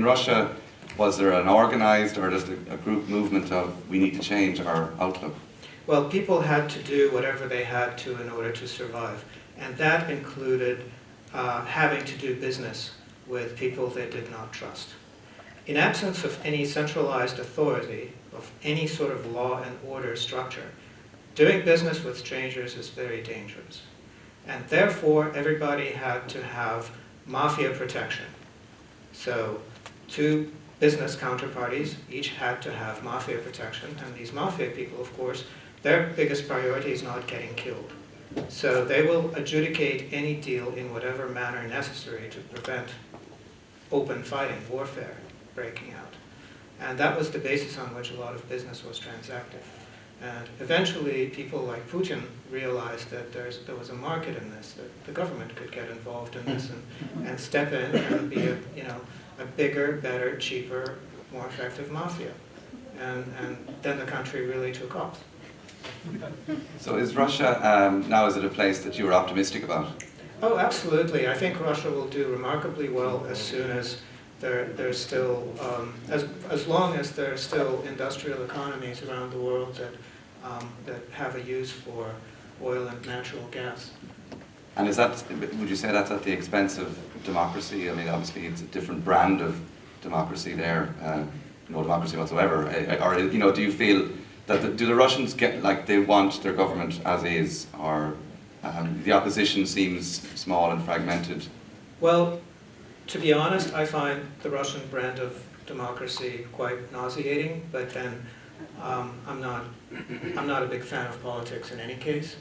in Russia, was there an organized or just a, a group movement of we need to change our outlook? Well, people had to do whatever they had to in order to survive. And that included uh, having to do business with people they did not trust. In absence of any centralized authority, of any sort of law and order structure, doing business with strangers is very dangerous. And therefore, everybody had to have mafia protection. So two business counterparties each had to have mafia protection, and these mafia people, of course, their biggest priority is not getting killed. So they will adjudicate any deal in whatever manner necessary to prevent open fighting, warfare breaking out. And that was the basis on which a lot of business was transacted. And eventually, people like Putin realized that there's, there was a market in this, that the government could get involved in this and, and step in and be a, you know, a bigger, better, cheaper, more effective mafia. And, and then the country really took off. So is Russia, um, now is it a place that you are optimistic about? Oh, absolutely. I think Russia will do remarkably well as soon as there, there's still, um, as, as long as there are still industrial economies around the world that, um, that have a use for oil and natural gas. And is that, would you say that's at the expense of democracy? I mean, obviously it's a different brand of democracy there, uh, no democracy whatsoever. Or, you know, do you feel that, the, do the Russians get, like they want their government as is, or um, the opposition seems small and fragmented? Well, to be honest, I find the Russian brand of democracy quite nauseating, but then um, I'm not, I'm not a big fan of politics in any case.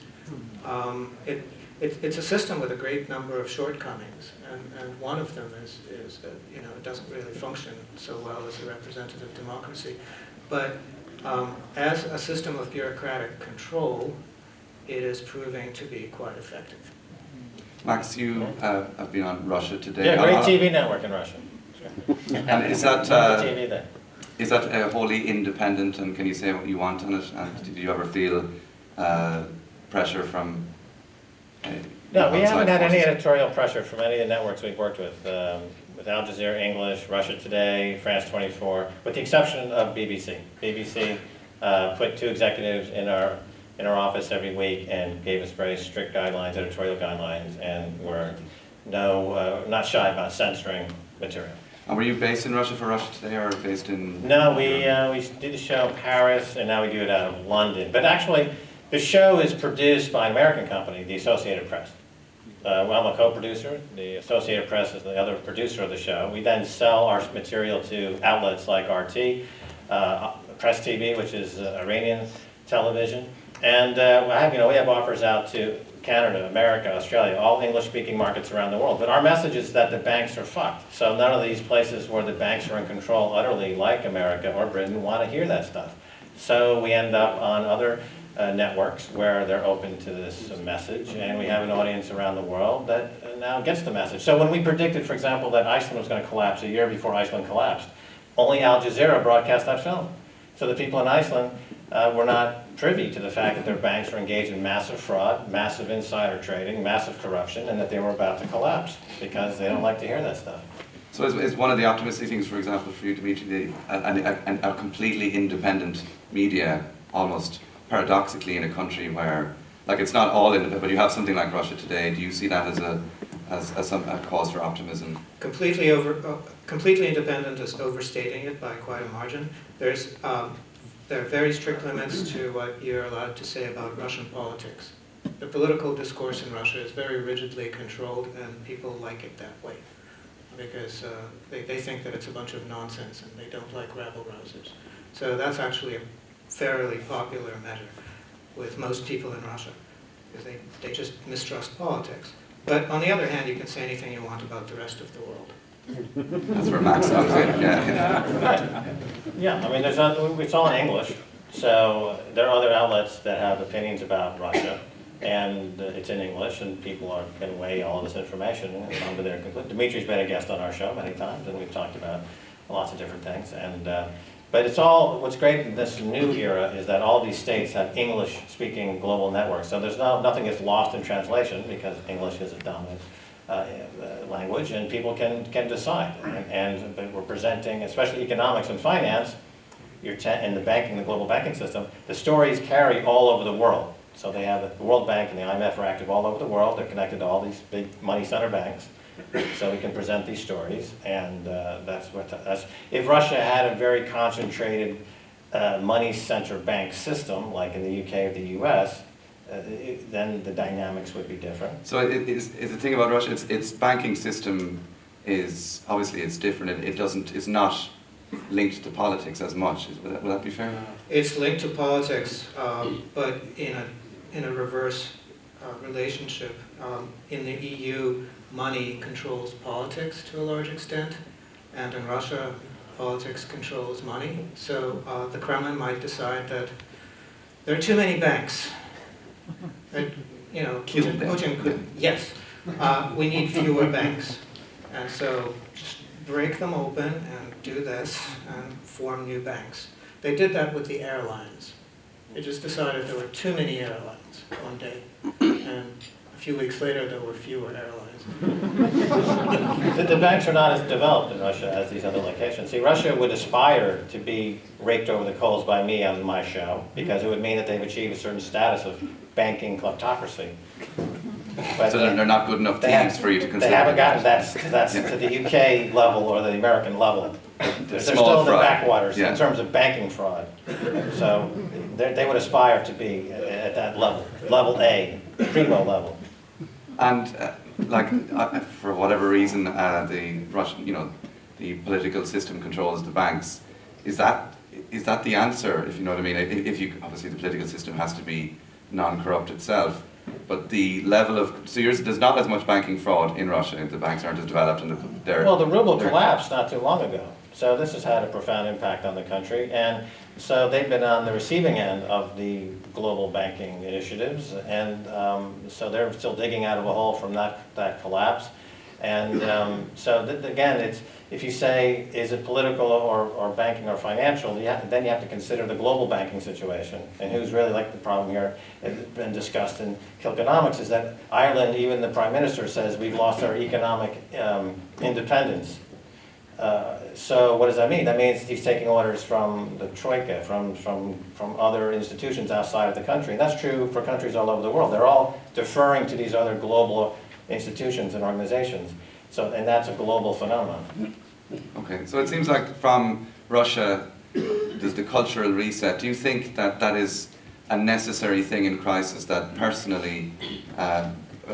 Um, it, it, it's a system with a great number of shortcomings, and, and one of them is, is that you know, it doesn't really function so well as a representative democracy. But um, as a system of bureaucratic control, it is proving to be quite effective. Max, you uh, have been on Russia today. Yeah, great Uh, TV network in Russia. And is that, uh, TV there. is that uh, wholly independent and can you say what you want on it? And did you ever feel uh, pressure from No, we haven't had any editorial pressure from any of the networks we've worked with, um, with Al Jazeera English, Russia Today, France 24, with the exception of BBC. BBC uh, put two executives in our, in our office every week and gave us very strict guidelines, editorial guidelines, and were no, uh, not shy about censoring material. And were you based in Russia for Russia Today or based in? No, we, uh, we did a show in Paris, and now we do it out of London. But actually, the show is produced by an American company, the Associated Press. Uh, well, I'm a co-producer. The Associated Press is the other producer of the show. We then sell our material to outlets like RT, uh, Press TV, which is uh, Iranian television. And uh, have, you know, we have offers out to Canada, America, Australia, all English-speaking markets around the world. But our message is that the banks are fucked. So none of these places where the banks are in control utterly, like America or Britain, want to hear that stuff. So we end up on other uh, networks where they're open to this message, and we have an audience around the world that uh, now gets the message. So when we predicted, for example, that Iceland was going to collapse a year before Iceland collapsed, only Al Jazeera broadcast that film. So the people in Iceland uh, were not privy to the fact that their banks were engaged in massive fraud, massive insider trading, massive corruption, and that they were about to collapse because they don't like to hear that stuff. So is, is one of the optimistic things, for example, for you, Dimitri, the, a, a, a completely independent media, almost paradoxically in a country where, like it's not all independent, but you have something like Russia Today, do you see that as a, as, as some, a cause for optimism? Completely over, uh, completely independent is overstating it by quite a margin. There's, um, there are very strict limits to what you're allowed to say about Russian politics. The political discourse in Russia is very rigidly controlled, and people like it that way because uh, they, they think that it's a bunch of nonsense and they don't like rabble-rousers. So that's actually a fairly popular measure with most people in Russia because they, they just mistrust politics. But on the other hand, you can say anything you want about the rest of the world. That's where Max comes in, yeah. Yeah, I mean, there's other, it's all in English, so there are other outlets that have opinions about Russia, and it's in English, and people are can weigh all this information and come to their conclusion. Dimitri's been a guest on our show many times, and we've talked about lots of different things. And uh, but it's all what's great in this new era is that all these states have English-speaking global networks, so there's no nothing is lost in translation because English is a dominant uh, uh, language, and people can, can decide. And, and we're presenting, especially economics and finance, you're in the banking, the global banking system, the stories carry all over the world. So they have, the World Bank and the IMF are active all over the world, they're connected to all these big money center banks. So we can present these stories, and uh, that's what, that's, if Russia had a very concentrated uh, money center bank system, like in the UK or the US, uh, it- then the dynamics would be different. So it is, is the thing about Russia, its, its banking system is, obviously it's different, it, it doesn't, it's not linked to politics as much, Is- would that, would that be fair? It's linked to politics, um, but in a, in a reverse uh, relationship. Um, In the EU, money controls politics to a large extent, and in Russia, politics controls money. So uh, the Kremlin might decide that there are too many banks. That, you know, Kill Putin. Putin could, yes, uh, we need fewer banks. And so just break them open and do this and form new banks. They did that with the airlines. They just decided there were too many airlines one day, and few weeks later, there were fewer airlines. The, the banks are not as developed in Russia as these other locations. See, Russia would aspire to be raked over the coals by me on my show, because it would mean that they've achieved a certain status of banking kleptocracy. But So they're, they're not good enough they have- teams for you to consider? They haven't gotten that, that's to the UK level or the American level. They're small still in the backwaters Yeah. in terms of banking fraud. So they, they would aspire to be at- at that level, level A, primo level. And uh, like, uh, for whatever reason, uh, the Russian, you know, the political system controls the banks. Is that is that the answer? If you know what I mean. If, if you obviously the political system has to be non-corrupt itself, but the level of so yours, there's not as much banking fraud in Russia. If the banks aren't as developed, and the, they're Well, the ruble collapsed not too long ago, so this has had a profound impact on the country, and so they've been on the receiving end of the global banking initiatives, and um, so they're still digging out of a hole from that, that collapse. And um, so again, it's, if you say, is it political or, or banking or financial, you have, then you have to consider the global banking situation. And who's really like the problem here, it's been discussed in Kilconomics, is that Ireland, even the prime minister says, we've lost our economic um, independence. Uh, So what does that mean? That means he's taking orders from the Troika, from, from, from other institutions outside of the country. And that's true for countries all over the world. They're all deferring to these other global institutions and organizations. So, and that's a global phenomenon. Okay, so it seems like from Russia, there's the cultural reset. Do you think that that is a necessary thing in crisis? That personally, uh,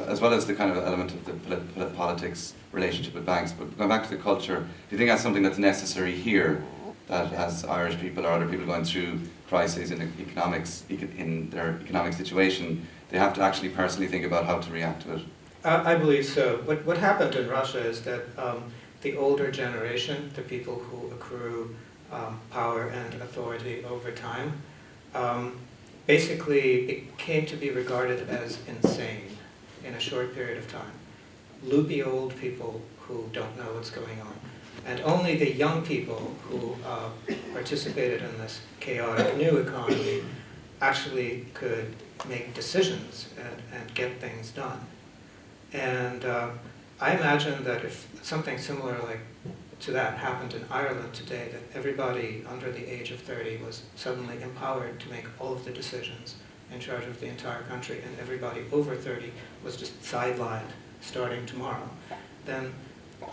as well as the kind of element of the polit- polit- politics relationship with banks, but going back to the culture, do you think that's something that's necessary here? That as Irish people or other people going through crises in economics, in their economic situation, they have to actually personally think about how to react to it. I believe so. What, what happened in Russia is that um, the older generation, the people who accrue um, power and authority over time, um, basically it came to be regarded as insane in a short period of time. Loopy old people who don't know what's going on. And only the young people who uh, participated in this chaotic new economy actually could make decisions and, and get things done. And uh, I imagine that if something similar like to that happened in Ireland today, that everybody under the age of 30 was suddenly empowered to make all of the decisions in charge of the entire country, and everybody over 30 was just sidelined starting tomorrow, then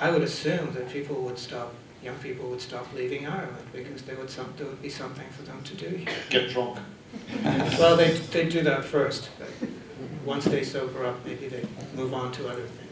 I would assume that people would stop, young people would stop leaving Ireland because there would, some, there would be something for them to do here. Get drunk. Well, they, they do that first, once they sober up, maybe they move on to other things.